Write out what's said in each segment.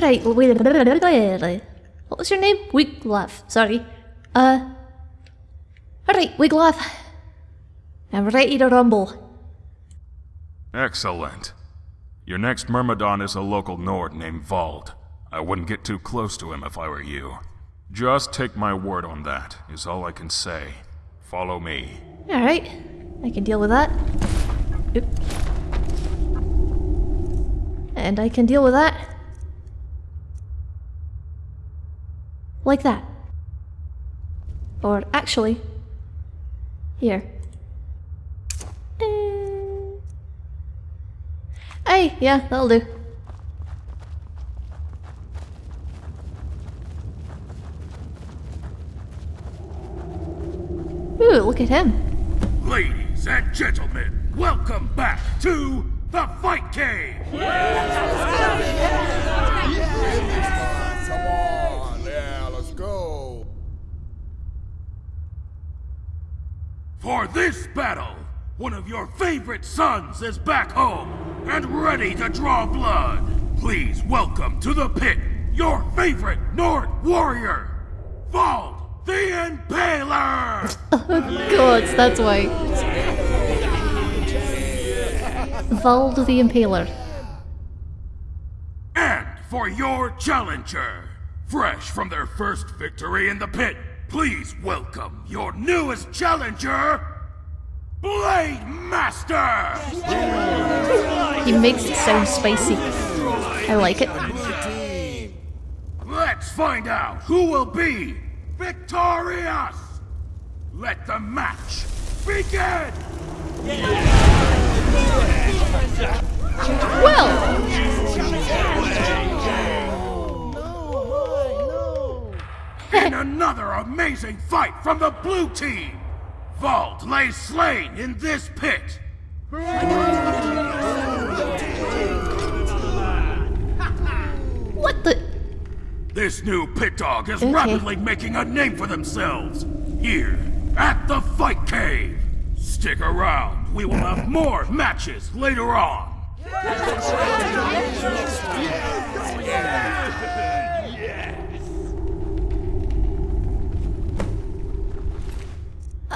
Alright, wait. What was your name? Wiglaf, sorry. Uh. Alright, Wiglaf. I'm ready to rumble. Excellent. Your next Myrmidon is a local Nord named Vald. I wouldn't get too close to him if I were you. Just take my word on that, is all I can say. Follow me. Alright, I can deal with that. Oop. And I can deal with that. Like that. Or actually, here. Hey, yeah, that'll do. Ooh, look at him. Ladies and gentlemen, welcome back to the Fight Cave! Come on, yeah, let's go. For this battle, one of your favorite sons is back home and ready to draw blood. Please welcome to the pit your favorite Nord warrior, Vald the Impaler! Oh, God, that's why. Vald the Impaler. And for your challenger, fresh from their first victory in the pit, please welcome your newest challenger, Blade Master! He makes it sound spicy. I like it. Let's find out who will be victorious! Let the match begin! Well, In another amazing fight from the blue team, Vald lay slain in this pit. what the? This new pit dog is Okay. rapidly making a name for themselves here at the Fight Cave. Stick around, we will have more matches later on.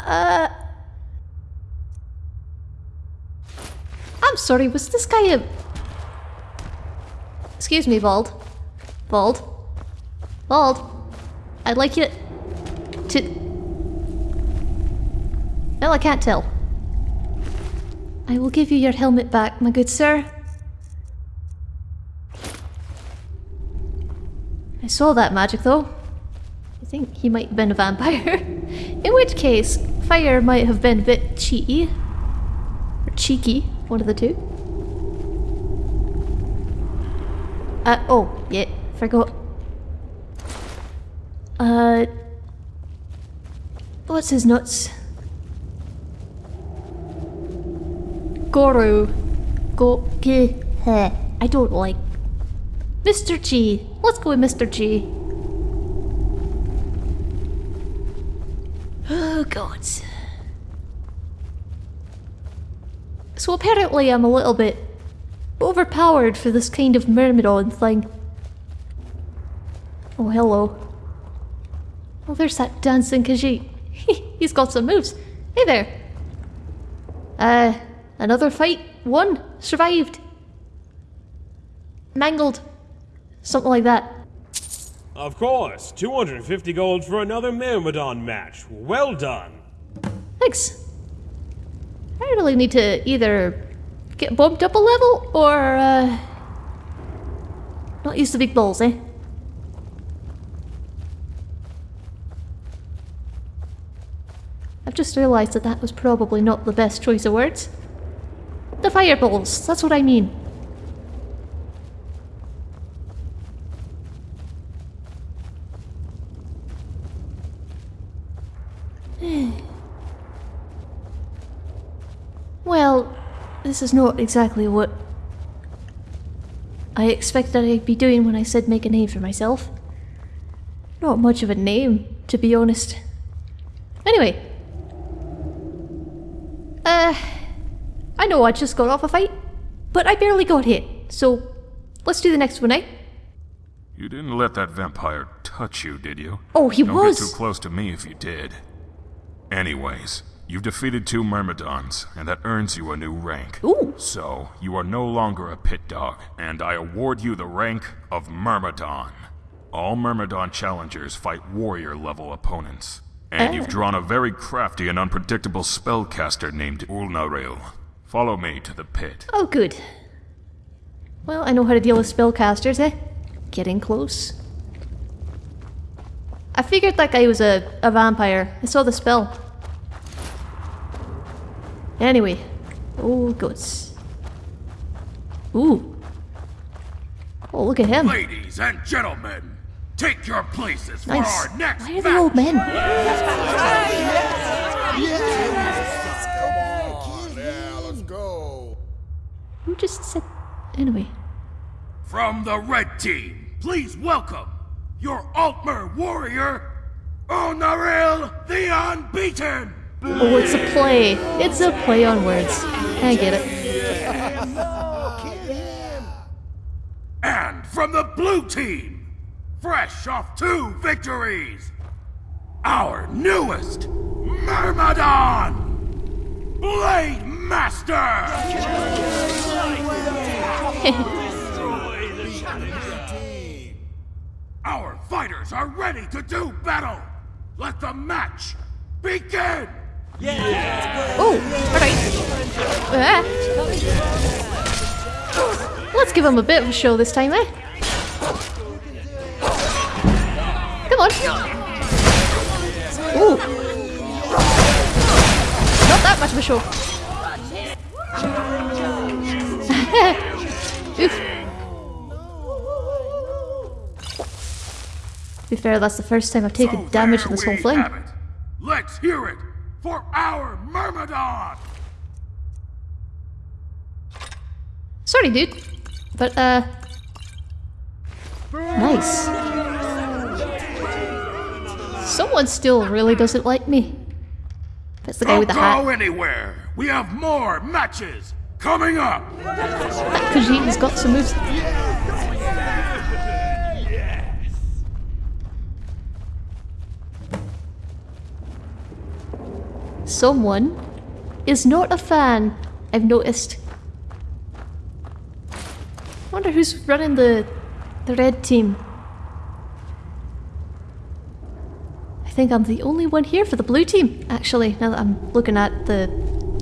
Uh. I'm sorry, was this guy a. Excuse me, Bald. Vald. Vald. I'd like you to. Well, I can't tell. I will give you your helmet back, my good sir. I saw that magic though. I think he might have been a vampire. In which case, fire might have been a bit cheeky. Or cheeky, one of the two. Uh, oh, yeah, forgot. Uh, what's his nuts? Goro. Go. I don't like. Mr. G. Let's go with Mr. G. Oh, God. So apparently I'm a little bit overpowered for this kind of Myrmidon thing. Oh, hello. Oh, there's that dancing Khajiit. He's got some moves. Hey there. Uh, another fight. Won. Survived. Mangled. Something like that. Of course, 250 gold for another Myrmidon match. Well done. Thanks. I really need to either get bumped up a level or uh, not use the big balls, eh? I've just realised that that was probably not the best choice of words. The fireballs, that's what I mean. Well, this is not exactly what I expected I'd be doing when I said make a name for myself. Not much of a name, to be honest. Anyway. Uh, I know I just got off a fight, but I barely got hit, so let's do the next one, eh? You didn't let that vampire touch you, did you? Oh, he Don't was. get too close to me if you did. Anyways, you've defeated two Myrmidons, and that earns you a new rank. Ooh. So, you are no longer a pit dog, and I award you the rank of Myrmidon. All Myrmidon challengers fight warrior level opponents. And you've drawn a very crafty and unpredictable spellcaster named Ulnaril. Follow me to the pit. Oh, good. Well, I know how to deal with spellcasters, eh? Getting close. I figured that guy was a, a vampire. I saw the spell. Anyway. Oh, goats. Ooh. Oh, look at him. Ladies and gentlemen, take your places for our next Why are match. they old men? Yeah, let's go. Who just said... Anyway. From the red team, please welcome your Altmer warrior, Ulnaril the Unbeaten. Oh, it's a play. It's a play on words. I get it. And from the blue team, fresh off two victories, our newest Myrmidon, Blade Master. Our fighters are ready to do battle. Let the match begin. Oh, alright. Ah. Let's give him a bit of a show this time, eh? Come on. Ooh. Not that much of a show. Oof. To be fair, that's the first time I've taken So damage in this whole thing. Let's hear it for our Myrmidon. Sorry, dude. But, uh. Nice. Someone still really doesn't like me. That's the guy Don't with the hat. go anywhere. We have more matches coming up. Khajiit's got some moves. Someone is not a fan, I've noticed. wonder who's running the the red team. I think I'm the only one here for the blue team, actually, now that I'm looking at the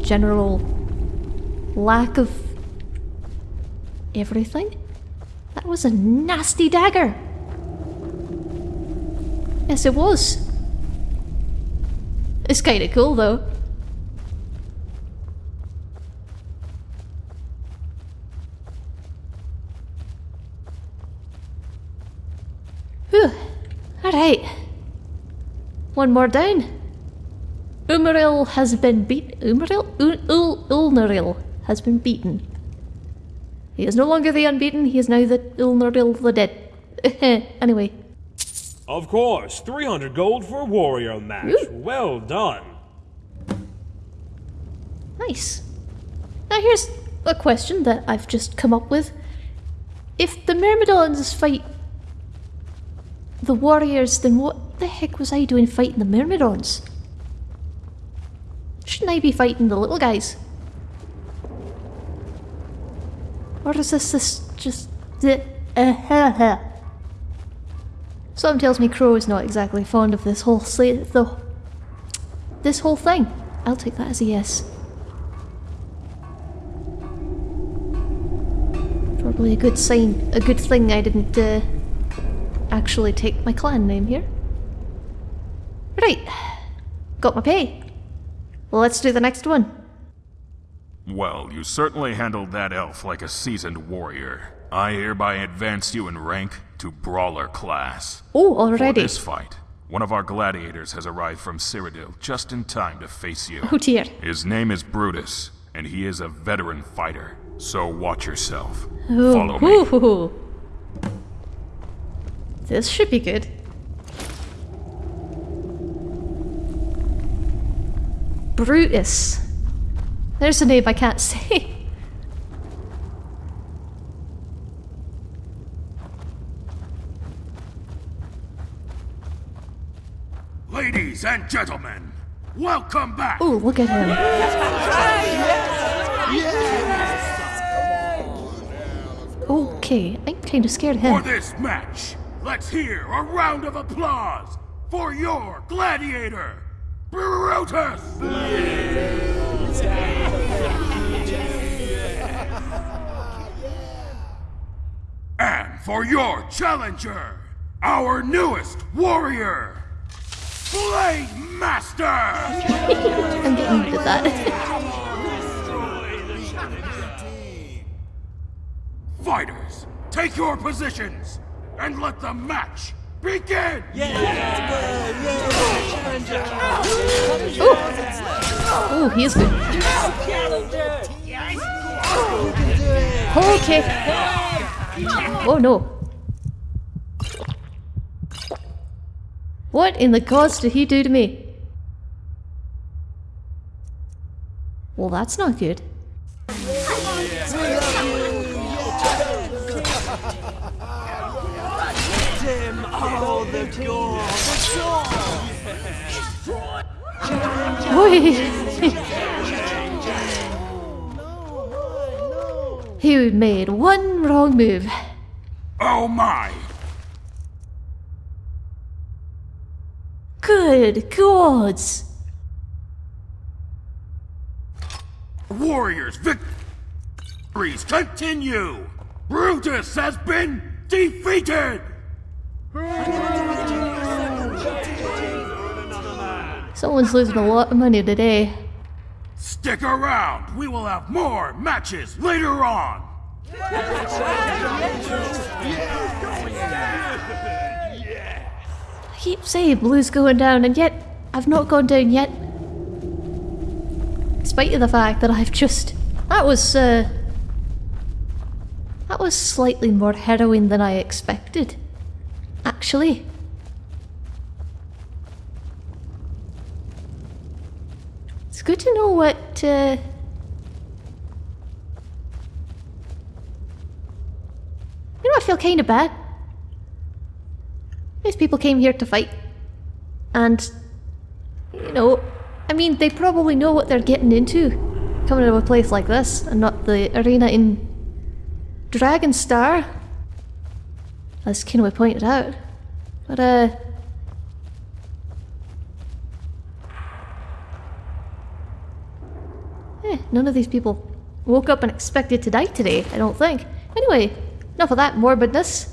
general lack of everything. That was a nasty dagger. Yes, it was. It's kind of cool, though. Whew. Alright. One more down. Umaril has been beat. Umaril? Ul- Ulnaril has been beaten. He is no longer the unbeaten, he is now the Ulnaril the dead. anyway. Of course, 300 gold for a warrior match. Ooh. Well done. Nice. Now here's a question that I've just come up with. If the Myrmidons fight the warriors, then what the heck was I doing fighting the Myrmidons? Shouldn't I be fighting the little guys? Or is this this just the uh, Something tells me Crow is not exactly fond of this whole sla- the this whole thing. I'll take that as a yes. Probably a good sign, a good thing I didn't uh, actually take my clan name here. Right, got my pay. Let's do the next one. Well, you certainly handled that elf like a seasoned warrior. I hereby advance you in rank to brawler class. Oh, For already. this fight, one of our gladiators has arrived from Cyrodiil just in time to face you. Oh dear. His name is Brutus, and he is a veteran fighter. So watch yourself. Oh, Follow me. ooh. This should be good. Brutus. There's a name I can't say. Ladies and gentlemen, welcome back. Oh, look at him. Okay, I'm kind of scared of him. For this match, let's hear a round of applause for your gladiator, Brutus! And for your challenger, our newest warrior, Blade Master! I'm getting good at that. Fighters, take your positions and let the match begin! Yeah! Oh, he is good. Okay. Oh no. What in the gods did he do to me? Well, that's not good. Oi! he made one wrong move. Oh my! Good gods! Warriors victories continue! Brutus has been defeated! Someone's losing a lot of money today. Stick around! We will have more matches later on! Keep saying blue's going down, and yet I've not gone down yet. Despite the fact that I've just. That was, uh. That was slightly more heroin than I expected. Actually. It's good to know what, uh. You know, I feel kind of bad. These people came here to fight. And, you know, I mean, they probably know what they're getting into coming to a place like this and not the arena in Dragonstar. As Kinway pointed out. But, uh. Eh, none of these people woke up and expected to die today, I don't think. Anyway, enough of that morbidness.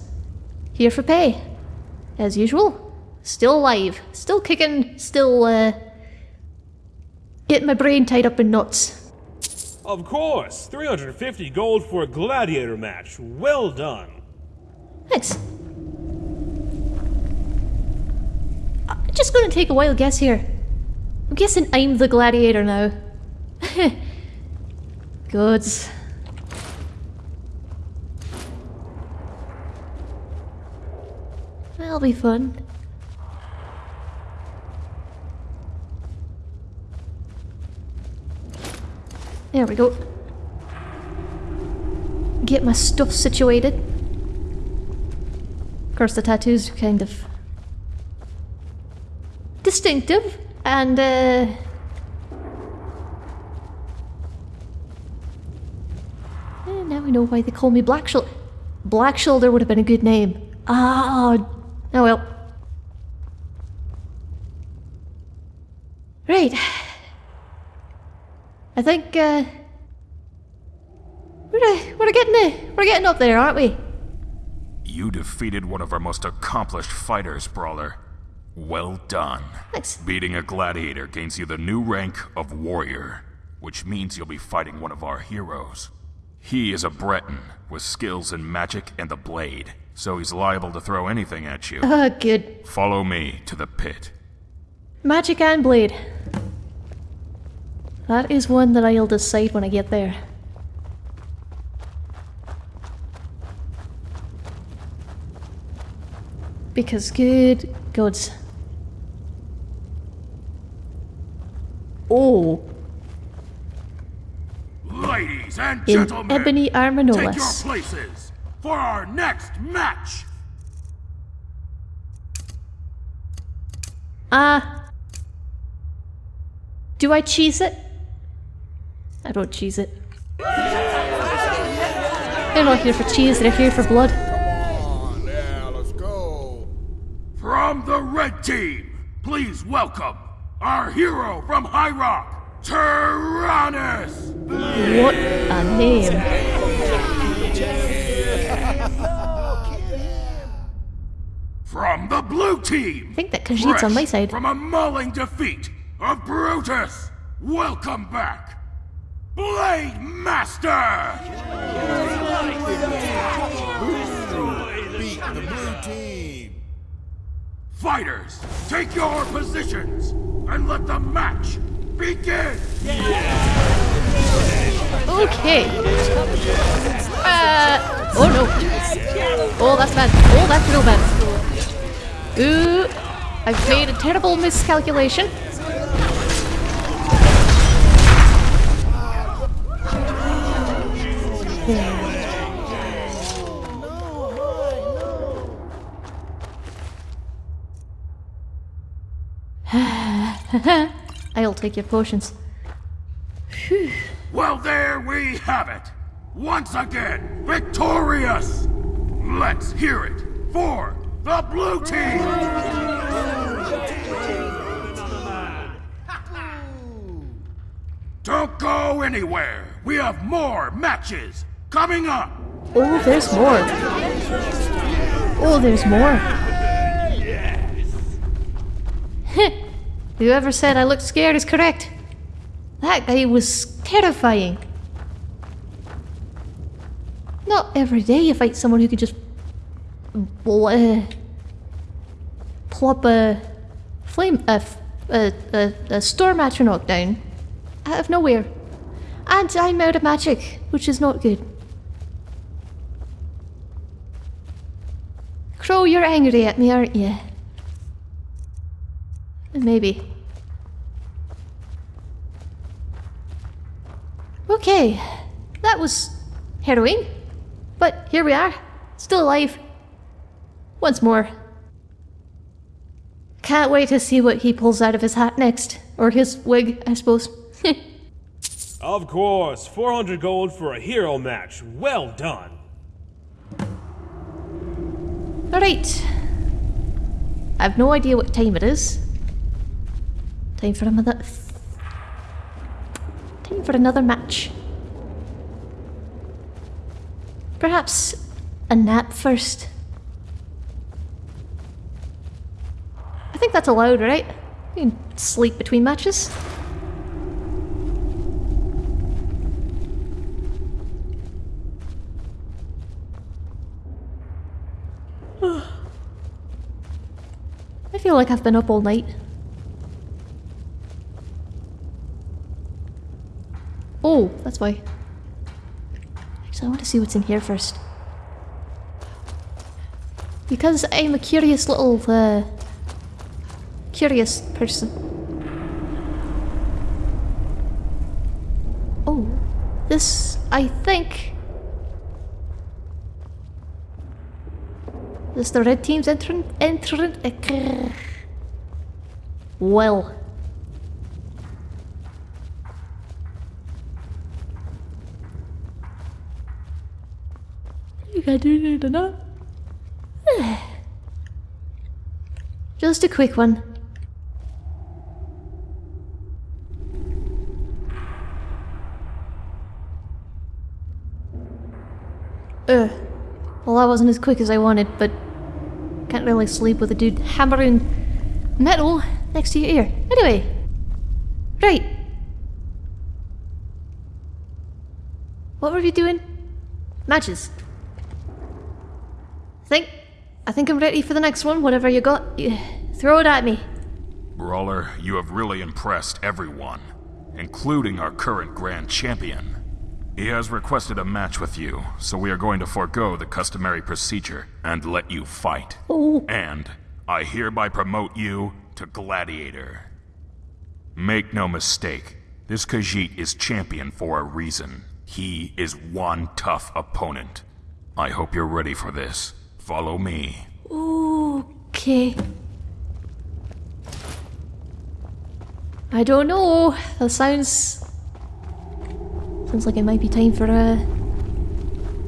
Here for pay as usual. Still alive, still kicking, still uh, getting my brain tied up in knots. Of course, 350 gold for a gladiator match. Well done. Thanks. I'm just gonna take a wild guess here. I'm guessing I'm the gladiator now. Goods. That'll be fun. There we go. Get my stuff situated. Of course, the tattoos are kind of distinctive and uh, eh, now we know why they call me Black Shoulder. Black Shoulder would have been a good name. Ah, well. Right. I think uh, we're uh, we're getting there. we're getting up there, aren't we? You defeated one of our most accomplished fighters, Brawler. Well done. Thanks. Beating a gladiator gains you the new rank of warrior, which means you'll be fighting one of our heroes. He is a Breton with skills in magic and the blade, so he's liable to throw anything at you. Ah, good. Follow me to the pit. Magic and blade. That is one that I'll decide when I get there. Because good gods. Oh, Ladies and in gentlemen, ebony armor no take your less. places for our next match. Ah. do I cheese it? I don't cheese it. They're not here for cheese, they're here for blood. Come on, now, let's go. From the red team, please welcome our hero from High Rock, Tyrannus! What a name. From the blue team, I think that Khajiit's on my side. From a mauling defeat of Brutus, welcome back, Blade Master! Beat the blue team. Fighters, take your positions and let the match begin! Okay. Uh, oh no. Oh, that's bad. Oh, that's real bad. Ooh, I've made a terrible miscalculation. I'll take your potions. Well, there we have it! Once again, victorious! Let's hear it for the blue team! Don't go anywhere! We have more matches coming up! Oh, there's more. Oh, there's more. Yes. Whoever said I looked scared is correct. That guy was terrifying. Not every day you fight someone who could just bl- uh, plop a flame a, f- a, a, a storm atronach down out of nowhere. And I'm out of magic, which is not good. Crow, you're angry at me, aren't you? Maybe. Okay, that was harrowing. But here we are, still alive. Once more. Can't wait to see what he pulls out of his hat next. Or his wig, I suppose. Of course, 400 gold for a hero match. Well done. Alright. I've no idea what time it is. Time for another. Time for another match. Perhaps a nap first. Think that's allowed, right? You can sleep between matches. I feel like I've been up all night. Oh, that's why. Actually, I want to see what's in here first. Because I'm a curious little, uh, curious person. Oh, this, I think... This is the red team's entrant, entrant. Well. You got do it enough? Just a quick one. Ugh. Well, that wasn't as quick as I wanted, but can't really sleep with a dude hammering metal next to your ear. Anyway, right. What were we doing? Matches. Think, I think I'm ready for the next one. Whatever you got, you throw it at me. Brawler, you have really impressed everyone, including our current grand champion. He has requested a match with you, so we are going to forego the customary procedure and let you fight. Oh, And I hereby promote you to Gladiator. Make no mistake, this Khajiit is champion for a reason. He is one tough opponent. I hope you're ready for this. Follow me. okay. I don't know. That sounds. Sounds like it might be time for uh,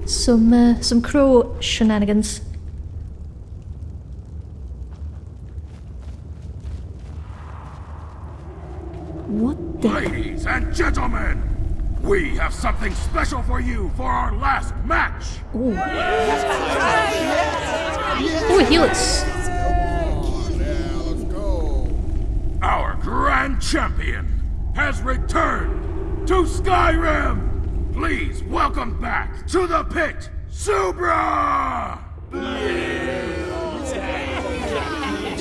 some uh, some crow shenanigans. What the? Ladies and gentlemen, we have something special for you for our last match. Oh, oh he looks. Now let's. Our grand champion has returned to Skyrim. Please welcome back to the pit, Subra!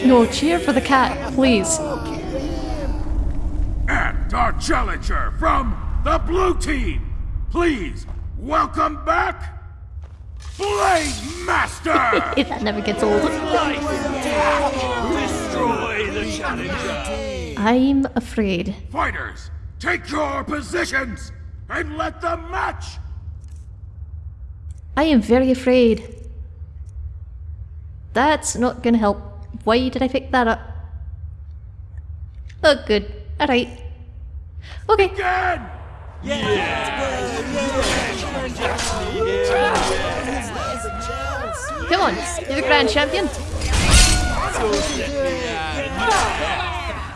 No, cheer for the cat, please. And our challenger from the blue team, please welcome back Blade Master! If that never gets old. Destroy the challenger. I'm afraid. Fighters, take your positions and let them match I am very afraid. That's not gonna help. Why did I pick that up? Oh, good. Alright. Okay. begin! Come on, you're the grand champion.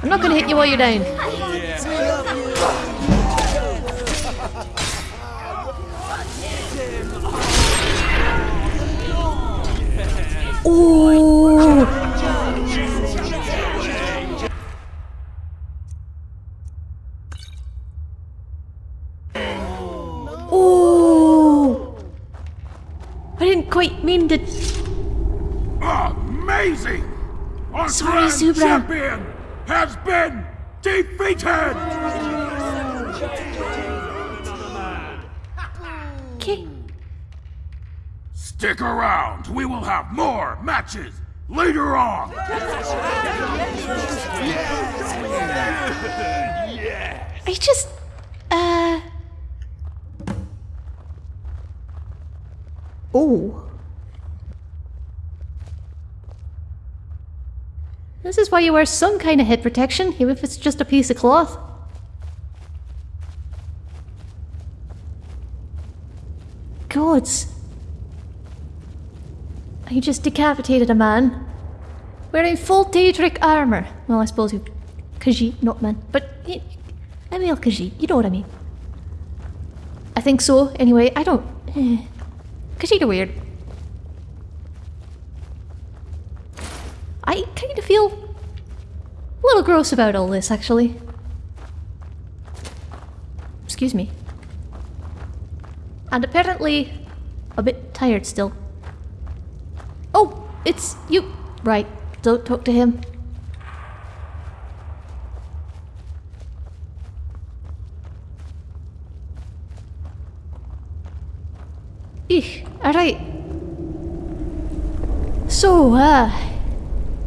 I'm not gonna hit you while you're down. Ooh. Ooh. I didn't quite mean to. Amazing! Our Sorry, grand Zubra. champion has been defeated! Okay. Stick around, we will have more matches later on! I just. Uh. Oh. This is why you wear some kind of head protection, even if it's just a piece of cloth. Gods. I just decapitated a man wearing full Daedric armor. Well, I suppose you. Khajiit, not man. But. Emil Khajiit, you know what I mean. I think so, anyway. I don't. Eh. Khajiit are weird. I kind of feel a little gross about all this, actually. Excuse me. And apparently a bit tired still. Oh, it's you. Right, don't talk to him. Eek, alright. So, uh,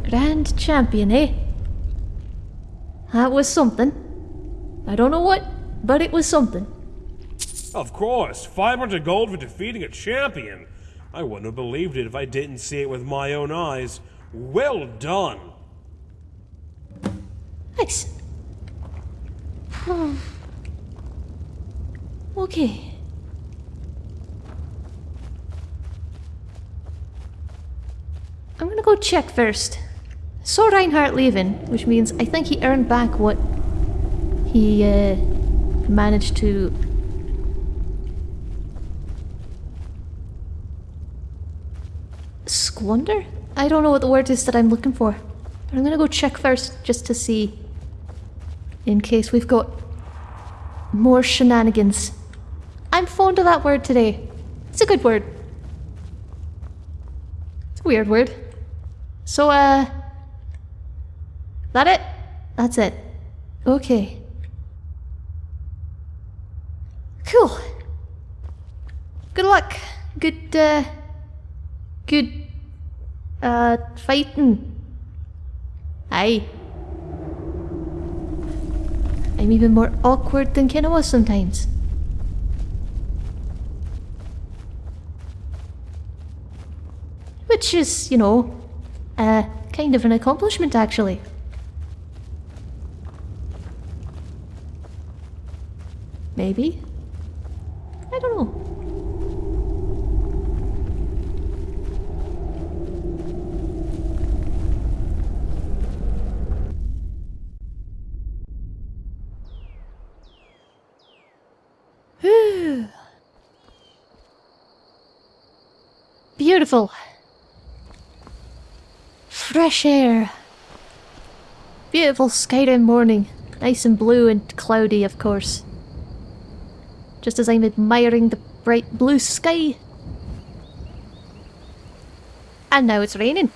Grand Champion, eh? That was something. I don't know what, but it was something. Of course, 500 gold for defeating a champion. I wouldn't have believed it if I didn't see it with my own eyes. Well done. Thanks. Oh. Okay. I'm gonna go check first. Saw Reinhardt leaving, which means I think he earned back what he uh, managed to. Squander? I don't know what the word is that I'm looking for. But I'm gonna go check first just to see. In case we've got more shenanigans. I'm fond of that word today. It's a good word. It's a weird word. So, uh. That it? That's it. Okay. Cool. Good luck. Good, uh. Good. Uh, fighting. Aye. I'm even more awkward than Ken was sometimes. Which is, you know, uh, kind of an accomplishment actually. Maybe? I don't know. Whew. Beautiful. Fresh air. Beautiful Skyrim morning. Nice and blue and cloudy, of course. Just as I'm admiring the bright blue sky. And now it's raining.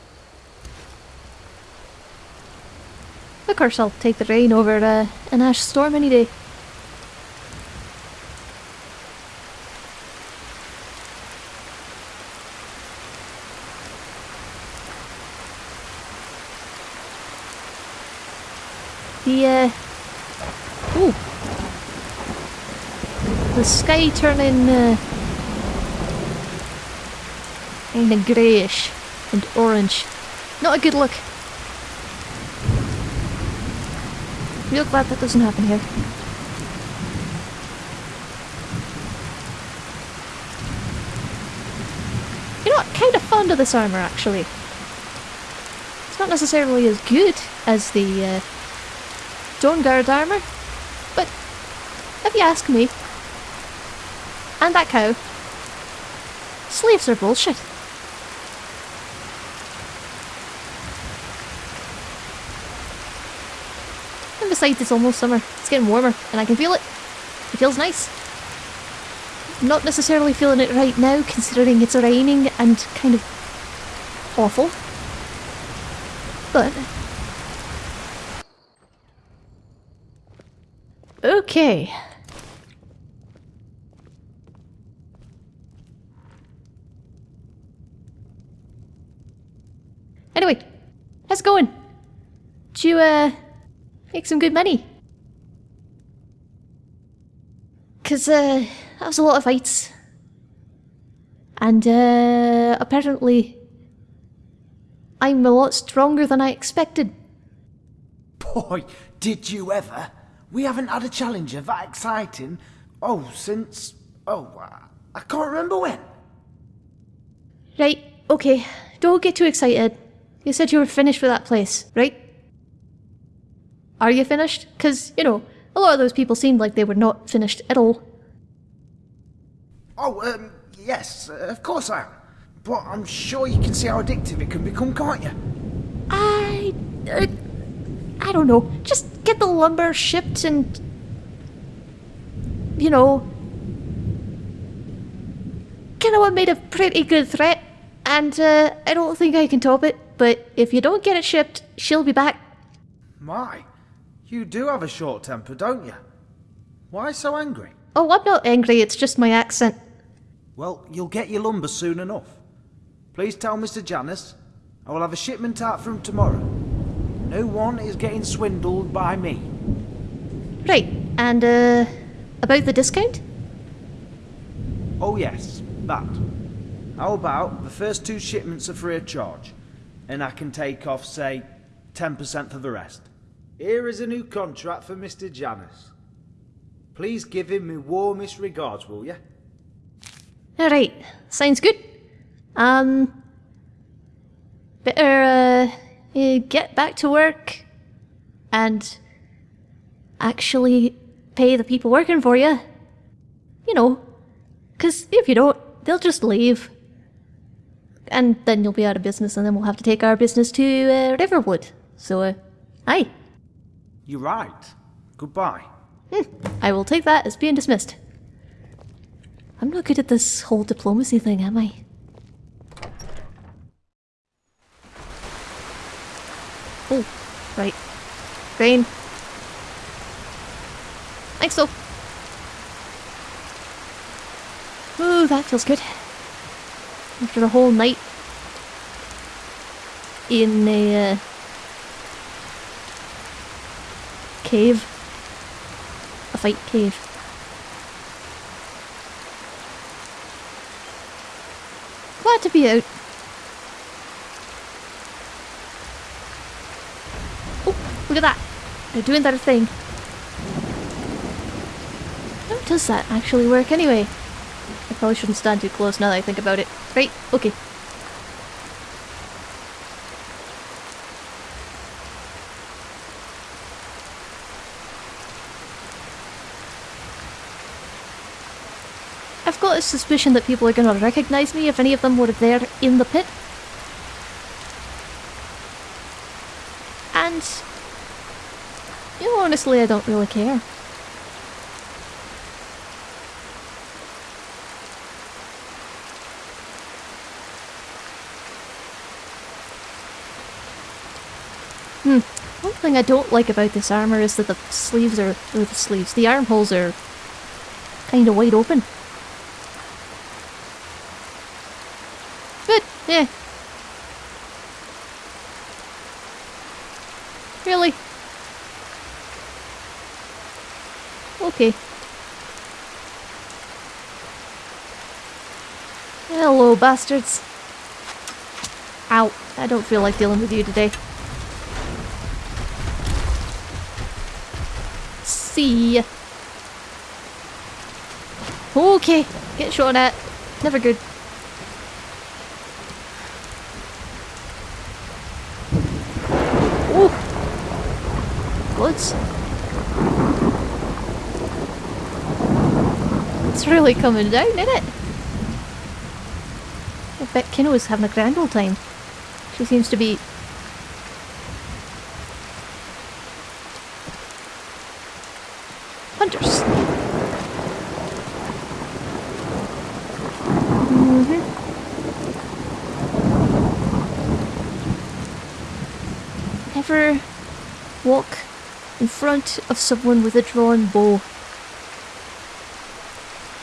Of course, I'll take the rain over uh, an ash storm any day. The, uh... Ooh. The sky turning, uh... Kinda greyish and orange. Not a good look. Real glad that doesn't happen here. You know what? Kinda fond of this armour, actually. It's not necessarily as good as the, uh, Dawnguard armour, but if you ask me, and that cow, slaves are bullshit. And besides, it's almost summer. It's getting warmer, and I can feel it. It feels nice. Not necessarily feeling it right now, considering it's raining and kind of awful. But Okay. Anyway, how's it going? Did you, uh, make some good money? Cause, uh, that was a lot of fights. And, uh, apparently, I'm a lot stronger than I expected. Boy, did you ever? We haven't had a challenger that exciting, oh, since, oh, I- I can't remember when. Right, okay, don't get too excited. You said you were finished with that place, right? Are you finished? Because, you know, a lot of those people seemed like they were not finished at all. Oh, um, yes, uh, of course I am. But I'm sure you can see how addictive it can become, can't you? I. Uh, I don't know. Just get the lumber shipped and. You know. Kinawa made a pretty good threat, and uh, I don't think I can top it. But if you don't get it shipped, she'll be back. My, you do have a short temper, don't you? Why so angry? Oh, I'm not angry, it's just my accent. Well, you'll get your lumber soon enough. Please tell Mr. Janus I will have a shipment out from tomorrow. No one is getting swindled by me. Right, and uh. About the discount? Oh yes, that. How about the first two shipments are free of charge? And I can take off, say, 10% for the rest. Here is a new contract for Mr. Janus. Please give him my warmest regards, will you? Alright, sounds good. Um. Better, uh. uh, get back to work. And. actually pay the people working for you. You know. Because if you don't, they'll just leave. And then you'll be out of business, and then we'll have to take our business to uh, Riverwood. So, uh, aye. You're right. Goodbye. I will take that as being dismissed. I'm not good at this whole diplomacy thing, am I? Oh, right. Grain. Thanks, though. Ooh, that feels good. After a whole night in a uh, cave. A fight cave. Glad to be out. Oh, look at that. They're doing their thing. How does that actually work anyway? I probably shouldn't stand too close now that I think about it. Right, okay. I've got a suspicion that people are going to recognise me if any of them were there in the pit. And, you know, honestly, I don't really care. Hmm. One thing I don't like about this armor is that the sleeves are, or the sleeves, the armholes are kind of wide open. But, yeah. Really? Okay. Hello, bastards. Ow. I don't feel like dealing with you today. See. Okay. Get shot at. Never good. Oh! Bullets. It's really coming down, isn't it? I bet Kino is having a grand old time. She seems to be... in front of someone with a drawn bow.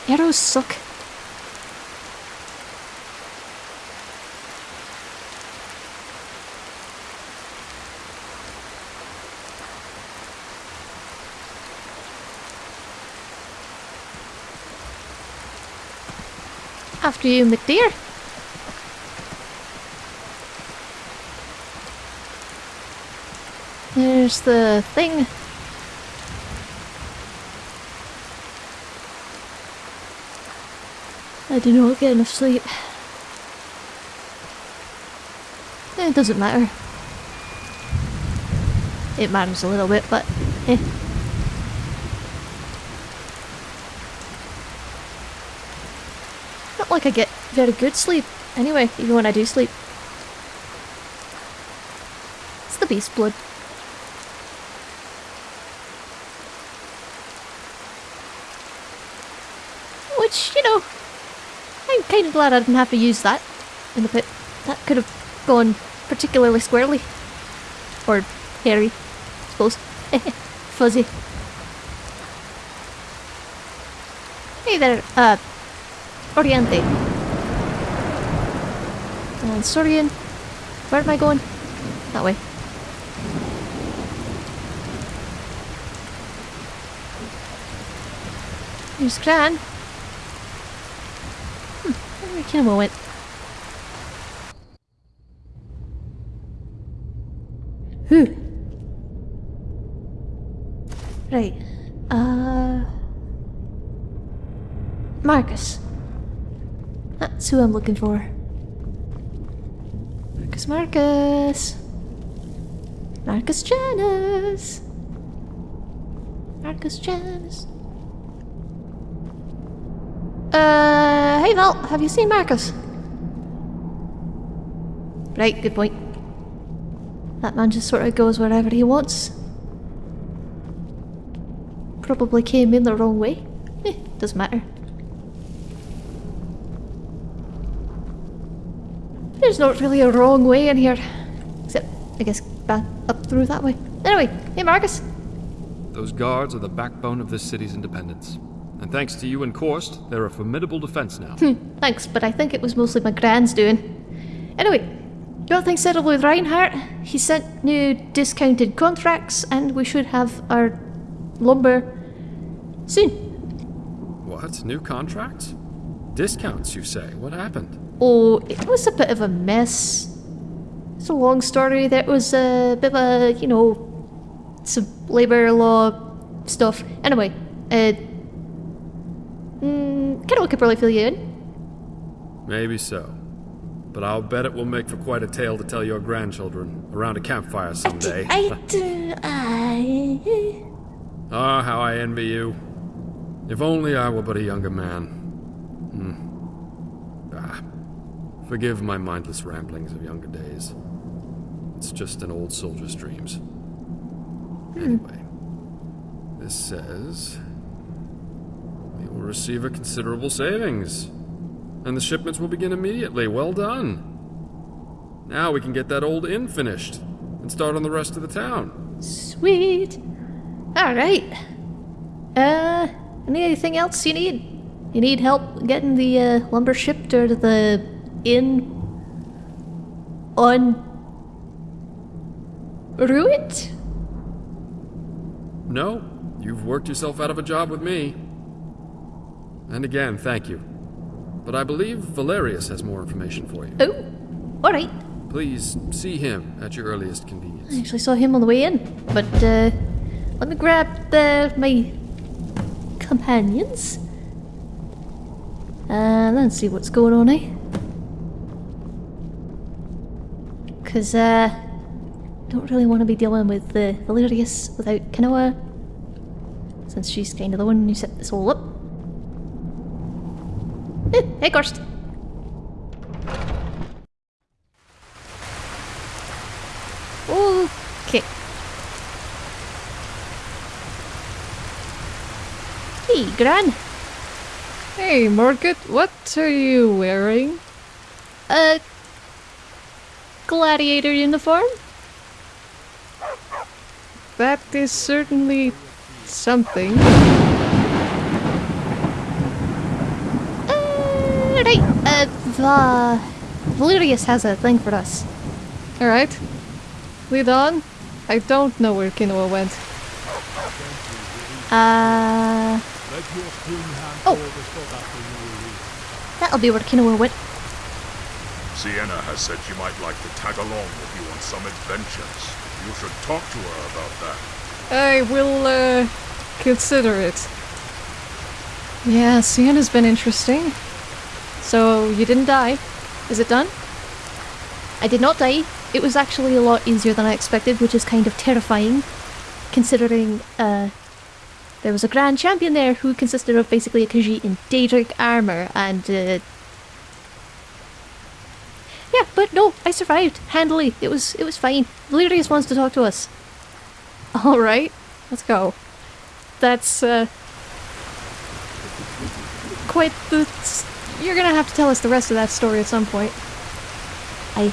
Arrows suck. After you, McDear. The thing. I do not get enough sleep. It doesn't matter. It matters a little bit, but eh. Not like I get very good sleep. Anyway, even when I do sleep. It's the beast blood. Which, you know, I'm kind of glad I didn't have to use that in the pit. That could have gone particularly squarely. Or hairy, I suppose. Fuzzy. Hey there, uh, Oriente. And Sorian. Where am I going? That way. Here's Gran. Hmm, where Camo went. Whew. Right. Uh... Marcus. That's who I'm looking for. Marcus Marcus. Marcus Janus. Marcus Janus. Uh, hey Val, have you seen Marcus? Right, good point. That man just sort of goes wherever he wants. Probably came in the wrong way. Eh, doesn't matter. There's not really a wrong way in here. Except, I guess, back up through that way. Anyway, hey Marcus. Those guards are the backbone of this city's independence. And thanks to you and Korst, they're a formidable defense now. Thanks, but I think it was mostly my grand's doing. Anyway, got things settled with Reinhardt. He sent new discounted contracts, and we should have our lumber soon. what? New contracts? Discounts, you say? What happened? Oh, it was a bit of a mess. It's a long story. There was a bit of a, you know, some labour law stuff. Anyway, uh, Mm, Kenoa could probably fill you in. Maybe so. But I'll bet it will make for quite a tale to tell your grandchildren around a campfire someday. I do. I. Ah, how I envy you. If only I were but a younger man. Hmm. Ah. Forgive my mindless ramblings of younger days. It's just an old soldier's dreams. Anyway, this says we will receive a considerable savings, and the shipments will begin immediately. Well done. Now we can get that old inn finished and start on the rest of the town. Sweet. All right. Uh, anything else you need? You need help getting the uh, lumber shipped or to the inn on Ruined? No, you've worked yourself out of a job with me. And again, thank you. But I believe Valerius has more information for you. Oh, all right. Please see him at your earliest convenience. I actually saw him on the way in, but uh, let me grab the, my companions and then see what's going on, eh? Because uh, I don't really want to be dealing with uh, Valerius without Kenoa, since she's kind of the one who set this all up. Hey, Korst. Okay. Hey, Gran. Hey, Margaret, what are you wearing? A gladiator uniform? That is certainly something. Uh, right. Uh, Valerius has a thing for us. Alright. Lead on. I don't know where Kinoa went. Uh, oh, that'll be where Kinoa went. Sienna has said she might like to tag along with you on some adventures. You should talk to her about that. I will, uh, consider it. Yeah, Sienna's been interesting. So you didn't die. Is it done? I did not die. It was actually a lot easier than I expected, which is kind of terrifying, considering uh, there was a grand champion there who consisted of basically a Khajiit in Daedric armor, and uh, yeah, but no, I survived handily. It was it was fine. Valerius wants to talk to us. Alright, let's go. That's, uh. Quite the. You're gonna have to tell us the rest of that story at some point. I.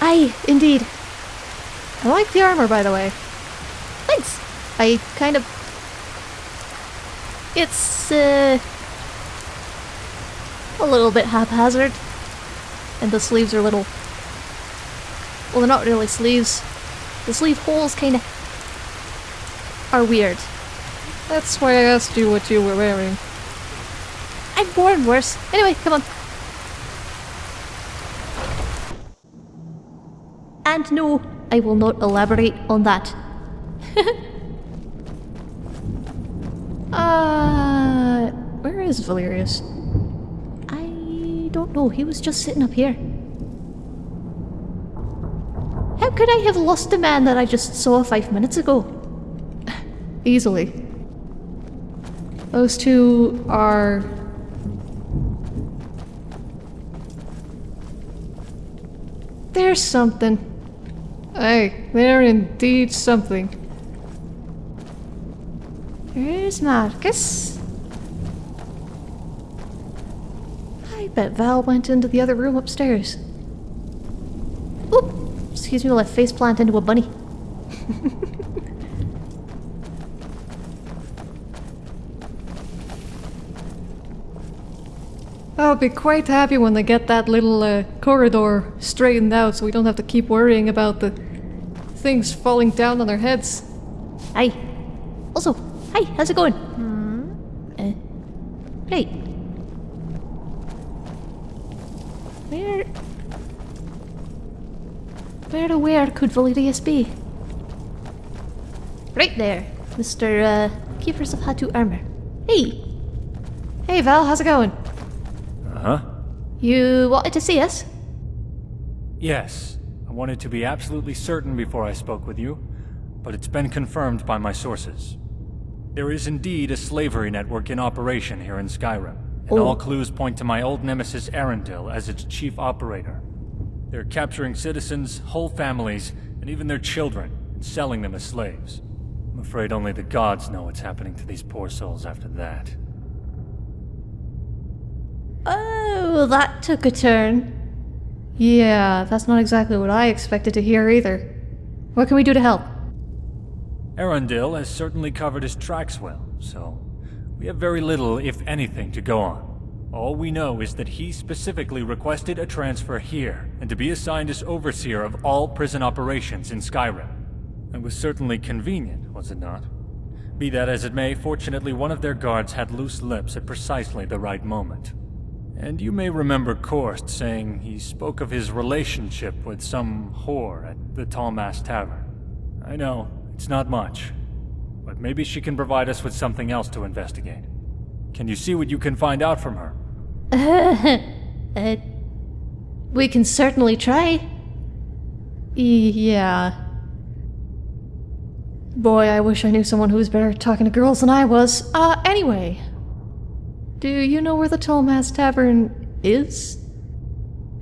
I indeed. I like the armor, by the way. Thanks. I kind of. It's uh, a little bit haphazard, and the sleeves are little. Well, they're not really sleeves. The sleeve holes kind of are weird. That's why I asked you what you were wearing. I've worn worse. Anyway, come on. And no, I will not elaborate on that. uh, where is Valerius? I don't know. He was just sitting up here. How could I have lost a man that I just saw five minutes ago? Easily. Those two are. There's something. Hey, they're indeed something. There's Marcus. I bet Val went into the other room upstairs. Oop! Excuse me while I face plant into a bunny. I'll be quite happy when they get that little uh, corridor straightened out so we don't have to keep worrying about the things falling down on our heads. Hi. Also, hi, how's it going? Hmm? Uh, right. Where... Where to where could Valerius be? Right there, Mr. Uh, Keepers of Hatu armor. Hey, Hey Val, how's it going? You wanted to see us? Yes. I wanted to be absolutely certain before I spoke with you, but it's been confirmed by my sources. There is indeed a slavery network in operation here in Skyrim, and Oh. all clues point to my old nemesis Arundel as its chief operator. They're capturing citizens, whole families, and even their children, and selling them as slaves. I'm afraid only the gods know what's happening to these poor souls after that. Oh, that took a turn. Yeah, that's not exactly what I expected to hear either. What can we do to help? Arundel has certainly covered his tracks well, so we have very little, if anything, to go on. All we know is that he specifically requested a transfer here, and to be assigned as overseer of all prison operations in Skyrim. It was certainly convenient, was it not? Be that as it may, fortunately one of their guards had loose lips at precisely the right moment. And you may remember Korst saying he spoke of his relationship with some whore at the Tallmast Tavern. I know, it's not much. But maybe she can provide us with something else to investigate. Can you see what you can find out from her? Uh, we can certainly try. Yeah. Boy, I wish I knew someone who was better at talking to girls than I was. Uh, anyway. Do you know where the Tallmast Tavern is?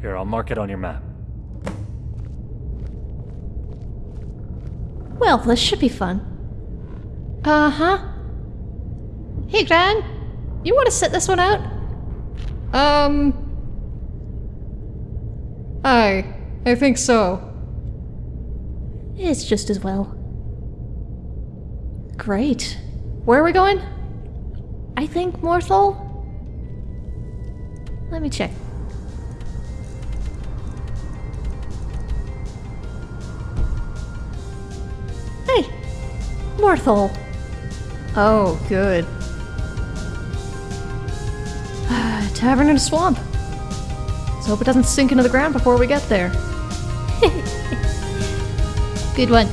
Here, I'll mark it on your map. Well, this should be fun. Uh huh. Hey, Gran, you want to sit this one out? Um. I. I think so. It's just as well. Great. Where are we going? I think Morthal? Let me check. Hey! Morthal! Oh, good. Ah, tavern in a swamp. Let's hope it doesn't sink into the ground before we get there. Good one.